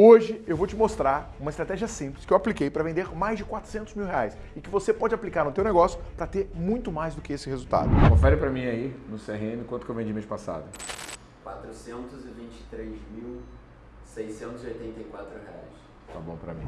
Hoje eu vou te mostrar uma estratégia simples que eu apliquei para vender mais de 400 mil reais e que você pode aplicar no teu negócio para ter muito mais do que esse resultado. Confere para mim aí no CRM quanto que eu vendi mês passado. 423.684 reais. Tá bom para mim.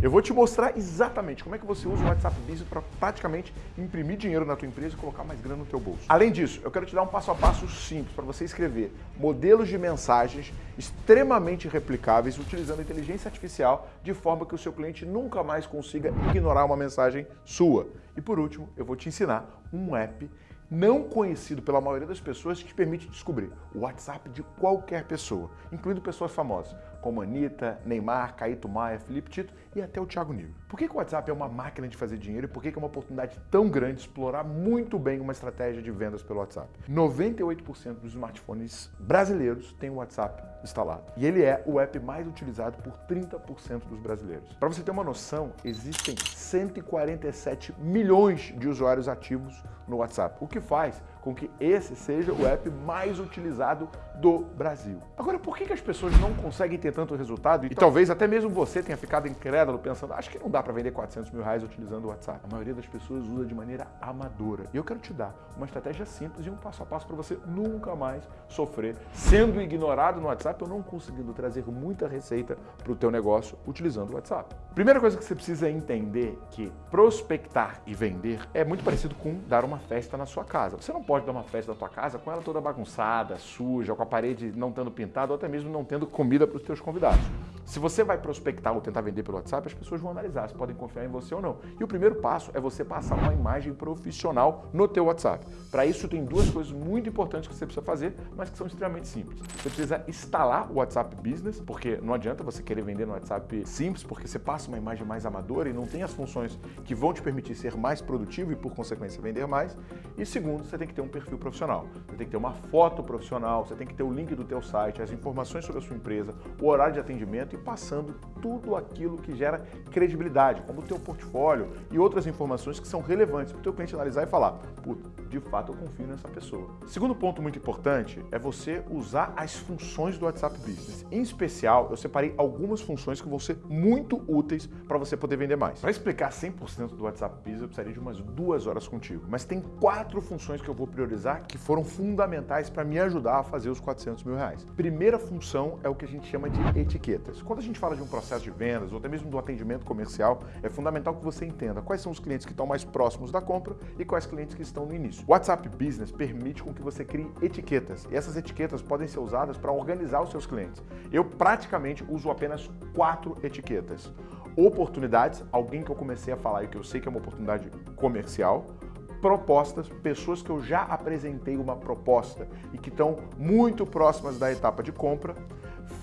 Eu vou te mostrar exatamente como é que você usa o WhatsApp Business para praticamente imprimir dinheiro na tua empresa e colocar mais grana no teu bolso. Além disso, eu quero te dar um passo a passo simples para você escrever modelos de mensagens extremamente replicáveis utilizando inteligência artificial de forma que o seu cliente nunca mais consiga ignorar uma mensagem sua. E por último, eu vou te ensinar um app não conhecido pela maioria das pessoas que te permite descobrir o WhatsApp de qualquer pessoa, incluindo pessoas famosas, como Anitta, Neymar, Caíto Maia, Felipe Tito e até o Thiago Nigro. Por que, que o WhatsApp é uma máquina de fazer dinheiro e por que, que é uma oportunidade tão grande de explorar muito bem uma estratégia de vendas pelo WhatsApp? 98% dos smartphones brasileiros têm o WhatsApp instalado. E ele é o app mais utilizado por 30% dos brasileiros. Para você ter uma noção, existem 147 milhões de usuários ativos no WhatsApp, o que faz com que esse seja o app mais utilizado do Brasil. Agora, por que, que as pessoas não conseguem ter tanto resultado? E talvez até mesmo você tenha ficado incrédulo pensando, acho que não dá para vender 400 mil reais utilizando o WhatsApp. A maioria das pessoas usa de maneira amadora. E eu quero te dar uma estratégia simples e um passo a passo para você nunca mais sofrer sendo ignorado no WhatsApp ou não conseguindo trazer muita receita para o teu negócio utilizando o WhatsApp. Primeira coisa que você precisa entender que prospectar e vender é muito parecido com dar uma festa na sua casa. Você não pode dar uma festa na tua casa com ela toda bagunçada, suja, com a parede não tendo pintado ou até mesmo não tendo comida para os teus convidados. Se você vai prospectar ou tentar vender pelo WhatsApp, as pessoas vão analisar se podem confiar em você ou não. E o primeiro passo é você passar uma imagem profissional no teu WhatsApp. Para isso tem duas coisas muito importantes que você precisa fazer, mas que são extremamente simples. Você precisa instalar o WhatsApp Business, porque não adianta você querer vender no WhatsApp simples, porque você passa uma imagem mais amadora e não tem as funções que vão te permitir ser mais produtivo e por consequência vender mais. E segundo, você tem que ter um perfil profissional. Você tem que ter uma foto profissional, você tem que ter o link do teu site, as informações sobre a sua empresa, o horário de atendimento passando tudo aquilo que gera credibilidade, como o teu portfólio e outras informações que são relevantes para o teu cliente analisar e falar, de fato eu confio nessa pessoa. Segundo ponto muito importante é você usar as funções do WhatsApp Business. Em especial, eu separei algumas funções que vão ser muito úteis para você poder vender mais. Para explicar 100% do WhatsApp Business, eu precisaria de umas duas horas contigo, mas tem quatro funções que eu vou priorizar que foram fundamentais para me ajudar a fazer os 400 mil reais. Primeira função é o que a gente chama de etiquetas. Quando a gente fala de um processo de vendas ou até mesmo do atendimento comercial, é fundamental que você entenda quais são os clientes que estão mais próximos da compra e quais clientes que estão no início. O WhatsApp Business permite com que você crie etiquetas. E essas etiquetas podem ser usadas para organizar os seus clientes. Eu praticamente uso apenas quatro etiquetas. Oportunidades, alguém que eu comecei a falar e que eu sei que é uma oportunidade comercial, propostas, pessoas que eu já apresentei uma proposta e que estão muito próximas da etapa de compra,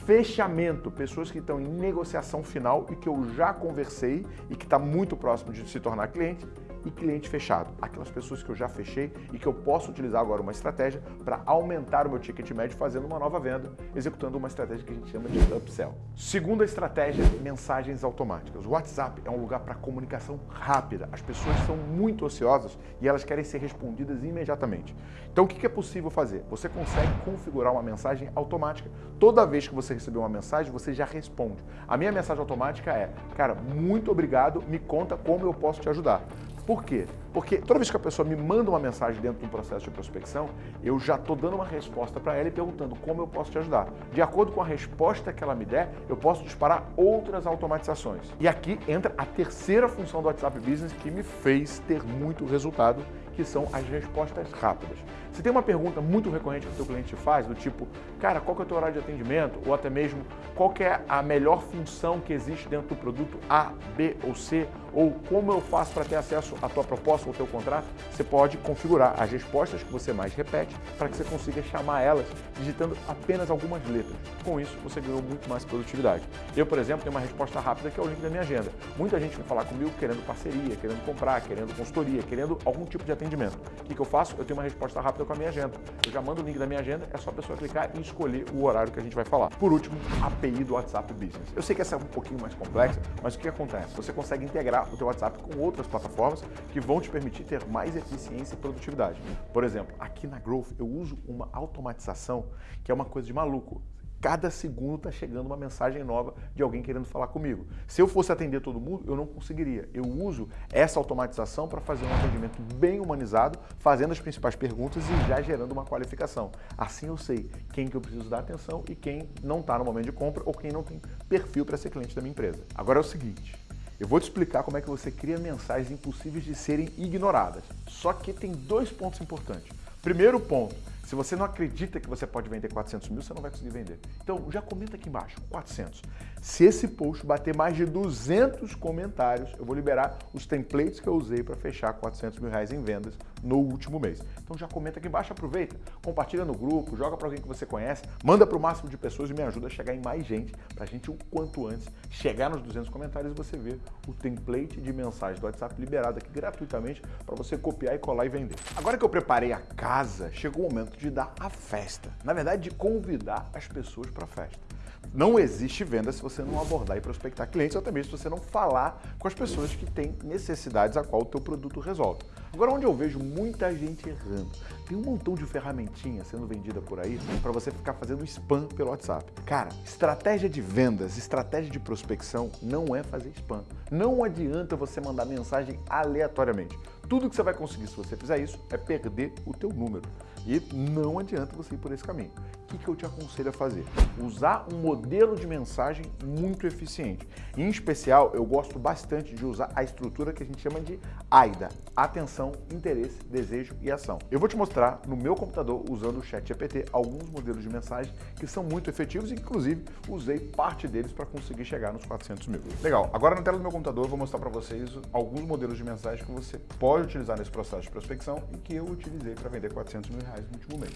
fechamento, pessoas que estão em negociação final e que eu já conversei e que está muito próximo de se tornar cliente, e cliente fechado, aquelas pessoas que eu já fechei e que eu posso utilizar agora uma estratégia para aumentar o meu ticket médio fazendo uma nova venda, executando uma estratégia que a gente chama de upsell. Segunda estratégia, mensagens automáticas. O WhatsApp é um lugar para comunicação rápida. As pessoas são muito ociosas e elas querem ser respondidas imediatamente. Então o que é possível fazer? Você consegue configurar uma mensagem automática. Toda vez que você receber uma mensagem, você já responde. A minha mensagem automática é, cara, muito obrigado, me conta como eu posso te ajudar. Por quê? Porque toda vez que a pessoa me manda uma mensagem dentro de um processo de prospecção, eu já estou dando uma resposta para ela e perguntando como eu posso te ajudar. De acordo com a resposta que ela me der, eu posso disparar outras automatizações. E aqui entra a terceira função do WhatsApp Business que me fez ter muito resultado, que são as respostas rápidas. Se tem uma pergunta muito recorrente que o teu cliente te faz, do tipo, cara, qual que é o teu horário de atendimento? Ou até mesmo, qual que é a melhor função que existe dentro do produto A, B ou C? Ou como eu faço para ter acesso à tua proposta ou teu contrato? Você pode configurar as respostas que você mais repete para que você consiga chamar elas digitando apenas algumas letras. Com isso, você ganhou muito mais produtividade. Eu, por exemplo, tenho uma resposta rápida que é o link da minha agenda. Muita gente vem falar comigo querendo parceria, querendo comprar, querendo consultoria, querendo algum tipo de atendimento. O que, que eu faço? Eu tenho uma resposta rápida com a minha agenda. Eu já mando o link da minha agenda, é só a pessoa clicar e escolher o horário que a gente vai falar. Por último, API do WhatsApp Business. Eu sei que essa é um pouquinho mais complexa, mas o que acontece? Você consegue integrar o teu WhatsApp com outras plataformas que vão te permitir ter mais eficiência e produtividade. Por exemplo, aqui na Growth eu uso uma automatização que é uma coisa de maluco. cada segundo está chegando uma mensagem nova de alguém querendo falar comigo. Se eu fosse atender todo mundo, eu não conseguiria. Eu uso essa automatização para fazer um atendimento bem humanizado, fazendo as principais perguntas e já gerando uma qualificação. Assim eu sei quem que eu preciso dar atenção e quem não está no momento de compra ou quem não tem perfil para ser cliente da minha empresa. Agora é o seguinte, eu vou te explicar como é que você cria mensagens impossíveis de serem ignoradas. Só que tem dois pontos importantes. Primeiro ponto, se você não acredita que você pode vender 400 mil, você não vai conseguir vender. Então, já comenta aqui embaixo, 400. Se esse post bater mais de 200 comentários, eu vou liberar os templates que eu usei para fechar 400 mil reais em vendas no último mês. Então já comenta aqui embaixo, aproveita, compartilha no grupo, joga para alguém que você conhece, manda para o máximo de pessoas e me ajuda a chegar em mais gente, para a gente o quanto antes chegar nos 200 comentários e você ver o template de mensagem do WhatsApp liberado aqui gratuitamente para você copiar e colar e vender. Agora que eu preparei a casa, chegou o momento de dar a festa. Na verdade, de convidar as pessoas para a festa. Não existe venda se você não abordar e prospectar clientes, ou mesmo se você não falar com as pessoas que têm necessidades a qual o teu produto resolve. Agora, onde eu vejo muita gente errando, tem um montão de ferramentinha sendo vendida por aí para você ficar fazendo spam pelo WhatsApp. Cara, estratégia de vendas, estratégia de prospecção não é fazer spam. Não adianta você mandar mensagem aleatoriamente. Tudo que você vai conseguir se você fizer isso é perder o teu número. E não adianta você ir por esse caminho. Que, que eu te aconselho a fazer? Usar um modelo de mensagem muito eficiente. Em especial, eu gosto bastante de usar a estrutura que a gente chama de AIDA. Atenção, interesse, desejo e ação. Eu vou te mostrar no meu computador, usando o chat GPT, alguns modelos de mensagem que são muito efetivos inclusive, usei parte deles para conseguir chegar nos 400 mil. Legal, agora na tela do meu computador eu vou mostrar para vocês alguns modelos de mensagem que você pode utilizar nesse processo de prospecção e que eu utilizei para vender 400 mil reais no último mês.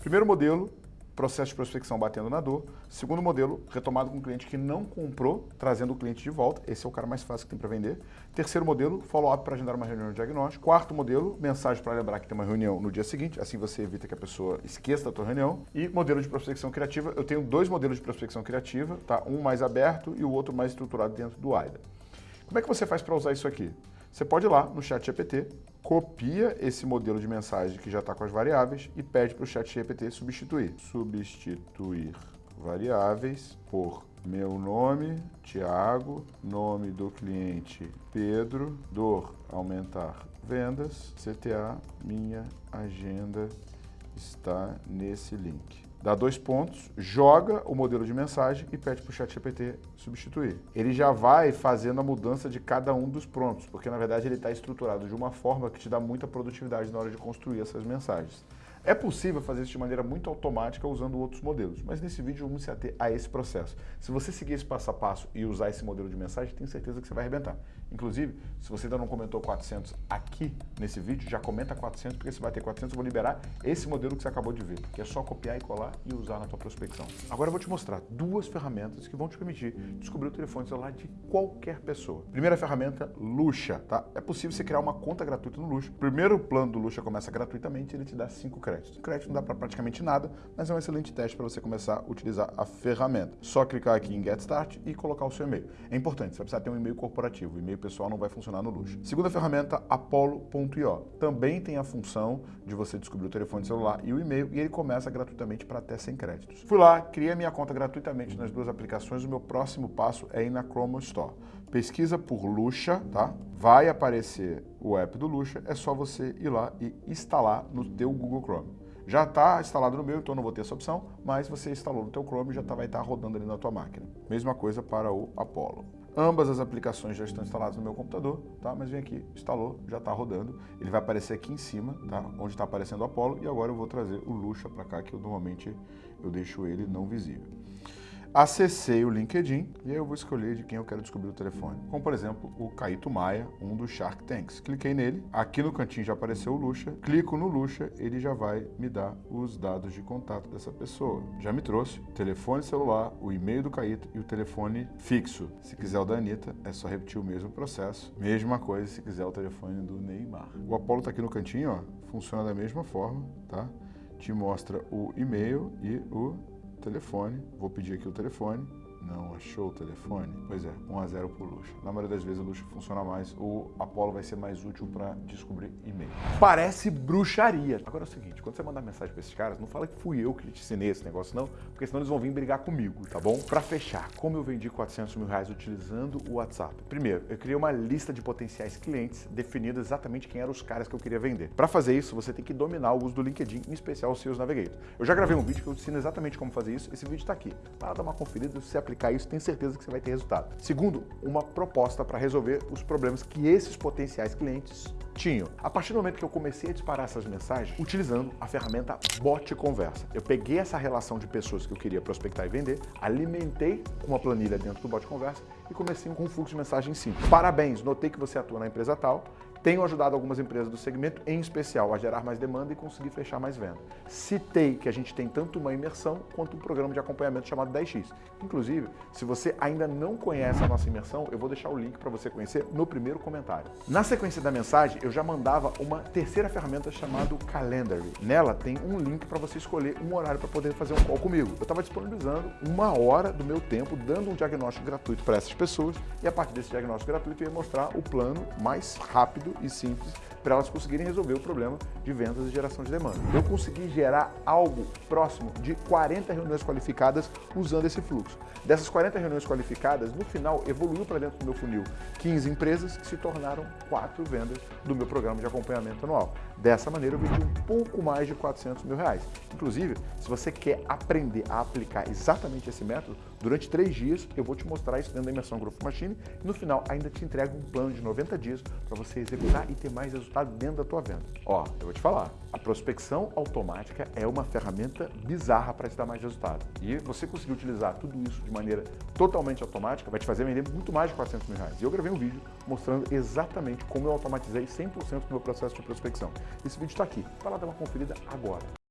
Primeiro modelo, processo de prospecção batendo na dor. Segundo modelo, retomado com o cliente que não comprou, trazendo o cliente de volta. Esse é o cara mais fácil que tem para vender. Terceiro modelo, follow-up para agendar uma reunião de diagnóstico. Quarto modelo, mensagem para lembrar que tem uma reunião no dia seguinte, assim você evita que a pessoa esqueça da tua reunião. E modelo de prospecção criativa, eu tenho dois modelos de prospecção criativa, tá? um mais aberto e o outro mais estruturado dentro do AIDA. Como é que você faz para usar isso aqui? Você pode ir lá no chat GPT, copia esse modelo de mensagem que já está com as variáveis e pede para o chat GPT substituir. Substituir variáveis por meu nome, Tiago, nome do cliente, Pedro, dor, aumentar vendas, CTA, minha agenda está nesse link dá dois pontos, joga o modelo de mensagem e pede para o chat GPT substituir. Ele já vai fazendo a mudança de cada um dos prompts, porque na verdade ele está estruturado de uma forma que te dá muita produtividade na hora de construir essas mensagens. É possível fazer isso de maneira muito automática usando outros modelos, mas nesse vídeo vamos se ater a esse processo. Se você seguir esse passo a passo e usar esse modelo de mensagem, tenho certeza que você vai arrebentar. Inclusive, se você ainda não comentou 400 aqui nesse vídeo, já comenta 400, porque você vai ter 400, eu vou liberar esse modelo que você acabou de ver, que é só copiar e colar e usar na tua prospecção. Agora eu vou te mostrar duas ferramentas que vão te permitir descobrir o telefone celular de qualquer pessoa. Primeira ferramenta, Luxa, tá? É possível você criar uma conta gratuita no Luxa. primeiro plano do Luxa começa gratuitamente, ele te dá 5 créditos créditos. Crédito não dá para praticamente nada, mas é um excelente teste para você começar a utilizar a ferramenta. Só clicar aqui em Get Start e colocar o seu e-mail. É importante, você vai precisar ter um e-mail corporativo, o e-mail pessoal não vai funcionar no luxo. Segunda ferramenta, Apollo.io. Também tem a função de você descobrir o telefone celular e o e-mail e ele começa gratuitamente para até 100 créditos. Fui lá, criei a minha conta gratuitamente nas duas aplicações, o meu próximo passo é ir na Chrome Store. Pesquisa por Luxa, tá? Vai aparecer o app do Luxa, é só você ir lá e instalar no teu Google Chrome. Já está instalado no meu, então não vou ter essa opção, mas você instalou no teu Chrome e já tá, vai estar tá rodando ali na tua máquina. Mesma coisa para o Apollo. Ambas as aplicações já estão instaladas no meu computador, tá? Mas vem aqui, instalou, já está rodando. Ele vai aparecer aqui em cima, tá? Onde está aparecendo o Apollo. E agora eu vou trazer o Luxa para cá, que eu normalmente eu deixo ele não visível. Acessei o LinkedIn e aí eu vou escolher de quem eu quero descobrir o telefone. Como, por exemplo, o Caíto Maia, um dos Shark Tanks. Cliquei nele, aqui no cantinho já apareceu o Luxa, clico no Luxa, ele já vai me dar os dados de contato dessa pessoa. Já me trouxe o telefone celular, o e-mail do Caíto e o telefone fixo. Se quiser o da Anitta, é só repetir o mesmo processo. Mesma coisa se quiser o telefone do Neymar. O Apollo está aqui no cantinho, ó, funciona da mesma forma, tá? Te mostra o e-mail e o telefone, vou pedir aqui o telefone, Não achou o telefone? Pois é, 1x0 pro Luxo. Na maioria das vezes o Luxo funciona mais, o Apollo vai ser mais útil para descobrir e-mail. Parece bruxaria. Agora é o seguinte, quando você mandar mensagem para esses caras, não fala que fui eu que te ensinei esse negócio não, porque senão eles vão vir brigar comigo, tá bom? Para fechar, como eu vendi 400 mil reais utilizando o WhatsApp? Primeiro, eu criei uma lista de potenciais clientes definindo exatamente quem eram os caras que eu queria vender. Para fazer isso, você tem que dominar o uso do LinkedIn, em especial o Sales Navigator. Eu já gravei um vídeo que eu ensino exatamente como fazer isso, esse vídeo está aqui. Para dar uma conferida, se você aplicar isso, tenho certeza que você vai ter resultado. Segundo, uma proposta para resolver os problemas que esses potenciais clientes tinham. A partir do momento que eu comecei a disparar essas mensagens, utilizando a ferramenta Bot Conversa. Eu peguei essa relação de pessoas que eu queria prospectar e vender, alimentei uma planilha dentro do Bot Conversa e comecei com um fluxo de mensagem simples. Parabéns, notei que você atua na empresa tal, tenho ajudado algumas empresas do segmento, em especial, a gerar mais demanda e conseguir fechar mais venda. Citei que a gente tem tanto uma imersão quanto um programa de acompanhamento chamado 10x. Inclusive, se você ainda não conhece a nossa imersão, eu vou deixar o link para você conhecer no primeiro comentário. Na sequência da mensagem, eu já mandava uma terceira ferramenta chamada Calendary. Nela tem um link para você escolher um horário para poder fazer um call comigo. Eu estava disponibilizando uma hora do meu tempo, dando um diagnóstico gratuito para essas pessoas e a partir desse diagnóstico gratuito eu ia mostrar o plano mais rápido e simples para elas conseguirem resolver o problema de vendas e geração de demanda. Eu consegui gerar algo próximo de 40 reuniões qualificadas usando esse fluxo. Dessas 40 reuniões qualificadas, no final evoluiu para dentro do meu funil 15 empresas que se tornaram 4 vendas do meu programa de acompanhamento anual. Dessa maneira eu vendi um pouco mais de 400 mil reais. Inclusive, se você quer aprender a aplicar exatamente esse método, durante 3 dias eu vou te mostrar isso dentro da imersão Growth Machine e no final ainda te entrego um plano de 90 dias para você executar e ter mais resultado dentro da tua venda. Ó, eu vou te falar, a prospecção automática é uma ferramenta bizarra para te dar mais resultado. E você conseguir utilizar tudo isso de maneira totalmente automática vai te fazer vender muito mais de 400 mil reais. E eu gravei um vídeo mostrando exatamente como eu automatizei 100% do meu processo de prospecção. Esse vídeo está aqui. Vai lá dar uma conferida agora.